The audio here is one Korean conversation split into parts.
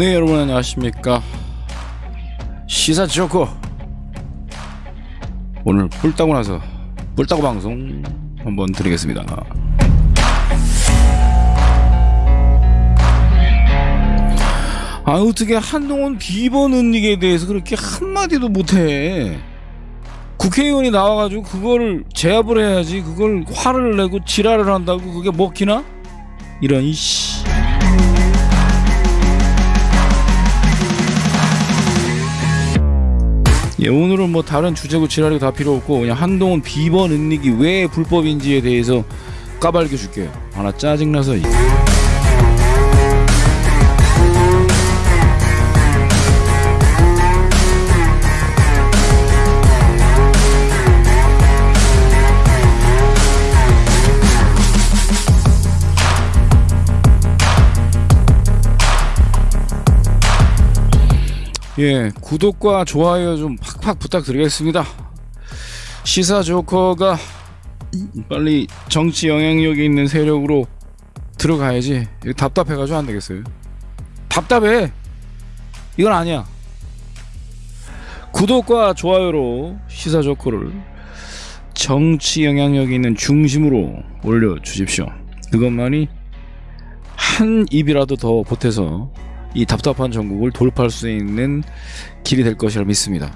네 여러분 안녕하십니까? 시사 조커 오늘 뿔 따고 나서 뿔 따고 방송 한번 드리겠습니다. 아 어떻게 한동훈 비번 은닉에 대해서 그렇게 한마디도 못해. 국회의원이 나와가지고 그거를 제압을 해야지 그걸 화를 내고 지랄을 한다고 그게 먹히나? 이런 이씨 예, 오늘은 뭐 다른 주제고 지랄이 다 필요 없고 그냥 한동훈 비번 은닉이 왜 불법인지에 대해서 까발겨 줄게요. 하나 짜증나서. 예, 구독과 좋아요 좀 팍팍 부탁드리겠습니다. 시사 조커가 빨리 정치 영향력이 있는 세력으로 들어가야지. 답답해가지고 안 되겠어요. 답답해. 이건 아니야. 구독과 좋아요로 시사 조커를 정치 영향력이 있는 중심으로 올려주십시오. 그것만이 한 입이라도 더 보태서 이 답답한 전국을 돌파할 수 있는 길이 될 것이라 믿습니다.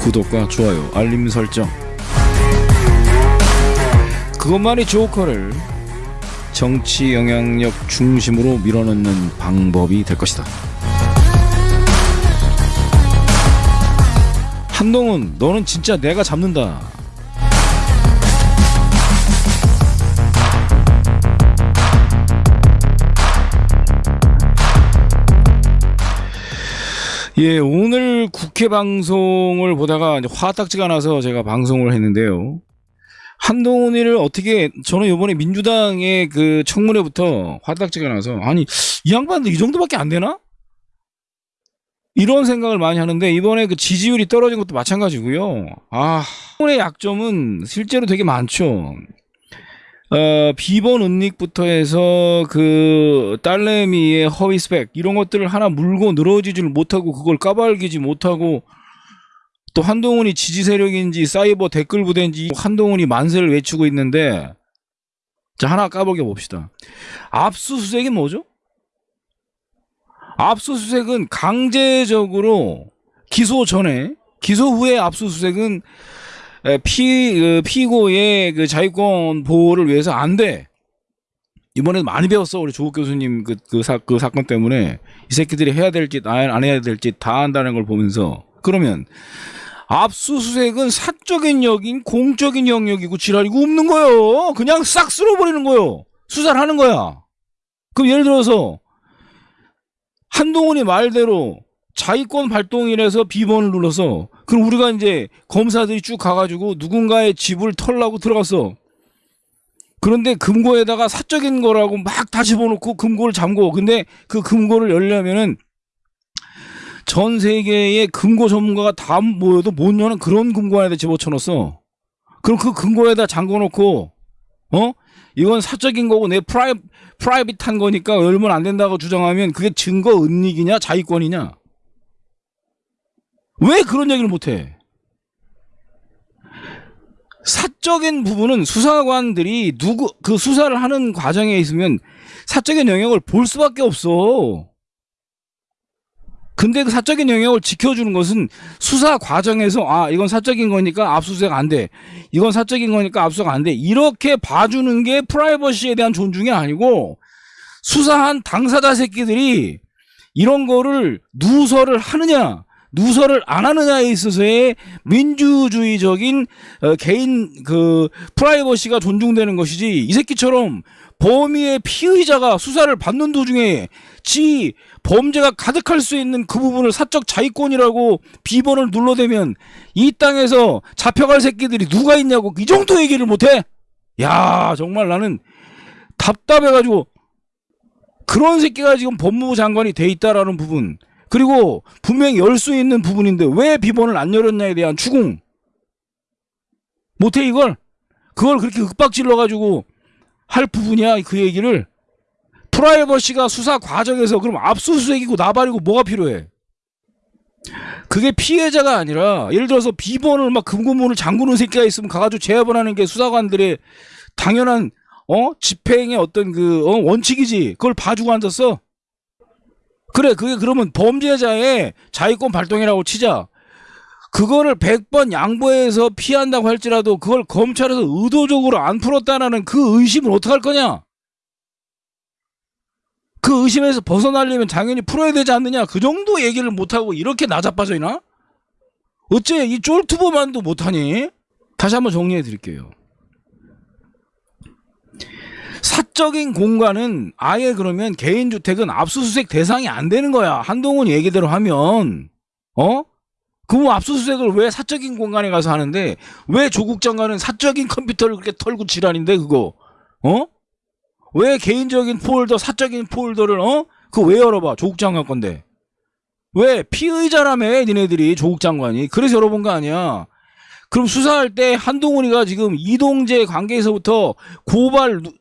구독과 좋아요, 알림 설정. 그것만이 조커를 정치 영향력 중심으로 밀어넣는 방법이 될 것이다. 한동훈, 너는 진짜 내가 잡는다. 예, 오늘 국회 방송을 보다가 화딱지가 나서 제가 방송을 했는데요. 한동훈이를 어떻게 저는 이번에 민주당의 그 청문회부터 화딱지가 나서 아니 이 양반들 이 정도밖에 안 되나? 이런 생각을 많이 하는데 이번에 그 지지율이 떨어진 것도 마찬가지고요. 아, 한동훈의 약점은 실제로 되게 많죠. 어, 비번 은닉부터 해서 그 딸내미의 허위 스펙 이런 것들을 하나 물고 늘어지지를 못하고 그걸 까발기지 못하고 또 한동훈이 지지 세력인지 사이버 댓글 부대인지 한동훈이 만세를 외치고 있는데 자 하나 까보게 봅시다. 압수수색이 뭐죠? 압수수색은 강제적으로 기소 전에 기소 후에 압수수색은 에, 피 그, 피고의 그 자유권 보호를 위해서 안 돼. 이번에 많이 배웠어 우리 조국 교수님 그, 그, 사, 그 사건 때문에 이 새끼들이 해야 될 짓 안 해야 될 짓 다 한다는 걸 보면서 그러면 압수수색은 사적인 영역인 공적인 영역이고 지랄이고 없는 거요. 그냥 싹 쓸어버리는 거요. 수사를 하는 거야. 그럼 예를 들어서 한동훈이 말대로 자위권 발동이라서 비번을 눌러서 그럼 우리가 이제 검사들이 쭉 가가지고 누군가의 집을 털라고 들어갔어. 그런데 금고에다가 사적인 거라고 막다 집어넣고 금고를 잠궈. 근데 그 금고를 열려면은 전 세계의 금고 전문가가 다 모여도 못 여는 그런 금고 안에다 집어쳐넣었어. 그럼 그 금고에다 잠궈놓고 어 이건 사적인 거고 내 프라이 프라이빗한 거니까 열면 안 된다고 주장하면 그게 증거 은닉이냐 자위권이냐? 왜 그런 얘기를 못해? 사적인 부분은 수사관들이 누구 그 수사를 하는 과정에 있으면 사적인 영역을 볼 수밖에 없어. 근데 그 사적인 영역을 지켜주는 것은 수사 과정에서 아 이건 사적인 거니까 압수수색 안 돼. 이건 사적인 거니까 압수수색 안 돼. 이렇게 봐주는 게 프라이버시에 대한 존중이 아니고 수사한 당사자 새끼들이 이런 거를 누설을 하느냐 누설을 안 하느냐에 있어서의 민주주의적인 어, 개인 그 프라이버시가 존중되는 것이지 이 새끼처럼 범위의 피의자가 수사를 받는 도중에 지 범죄가 가득할 수 있는 그 부분을 사적 자위권이라고 비번을 눌러대면 이 땅에서 잡혀갈 새끼들이 누가 있냐고 이 정도 얘기를 못해? 야 정말 나는 답답해가지고 그런 새끼가 지금 법무부 장관이 돼 있다라는 부분 그리고 분명히 열 수 있는 부분인데 왜 비번을 안 열었냐에 대한 추궁 못해 이걸 그걸 그렇게 윽박질러 가지고 할 부분이야 그 얘기를? 프라이버시가 수사 과정에서 그럼 압수수색이고 나발이고 뭐가 필요해? 그게 피해자가 아니라 예를 들어서 비번을 막 금고문을 잠그는 새끼가 있으면 가가지고 제압을 하는 게 수사관들의 당연한 어? 집행의 어떤 그 어, 원칙이지. 그걸 봐주고 앉았어. 그래 그게 그러면 범죄자의 자유권 발동이라고 치자 그거를 100번 양보해서 피한다고 할지라도 그걸 검찰에서 의도적으로 안 풀었다는 그 의심을 어떡할 거냐? 그 의심에서 벗어나려면 당연히 풀어야 되지 않느냐? 그 정도 얘기를 못하고 이렇게 나자빠져 있나? 어째 이 쫄투보만도 못하니? 다시 한번 정리해 드릴게요. 사적인 공간은 아예 그러면 개인주택은 압수수색 대상이 안 되는 거야. 한동훈 얘기대로 하면. 어? 그럼 압수수색을 왜 사적인 공간에 가서 하는데 왜 조국 장관은 사적인 컴퓨터를 그렇게 털고 지랄인데 그거? 어? 왜 개인적인 폴더 사적인 폴더를 어? 그거 왜 열어봐 조국 장관 건데? 왜 피의자라며 니네들이 조국 장관이? 그래서 열어본 거 아니야. 그럼 수사할 때 한동훈이가 지금 이동재 관계에서부터 고발 누-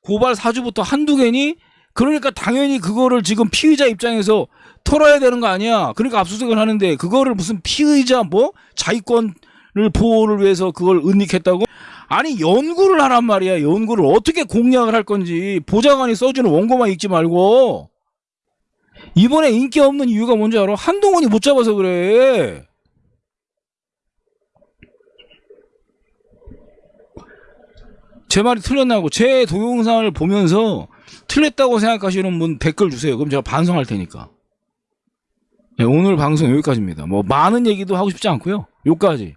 고발 사주부터 한두 개니 그러니까 당연히 그거를 지금 피의자 입장에서 털어야 되는 거 아니야. 그러니까 압수수색을 하는데 그거를 무슨 피의자 뭐 자위권을 보호를 위해서 그걸 은닉했다고? 아니 연구를 하란 말이야. 연구를 어떻게 공략을 할 건지. 보좌관이 써주는 원고만 읽지 말고. 이번에 인기 없는 이유가 뭔지 알아? 한동훈이 못 잡아서 그래. 제 말이 틀렸나고 제 동영상을 보면서 틀렸다고 생각하시는 분 댓글 주세요. 그럼 제가 반성할 테니까. 네, 오늘 방송 여기까지입니다. 뭐 많은 얘기도 하고 싶지 않고요. 여기까지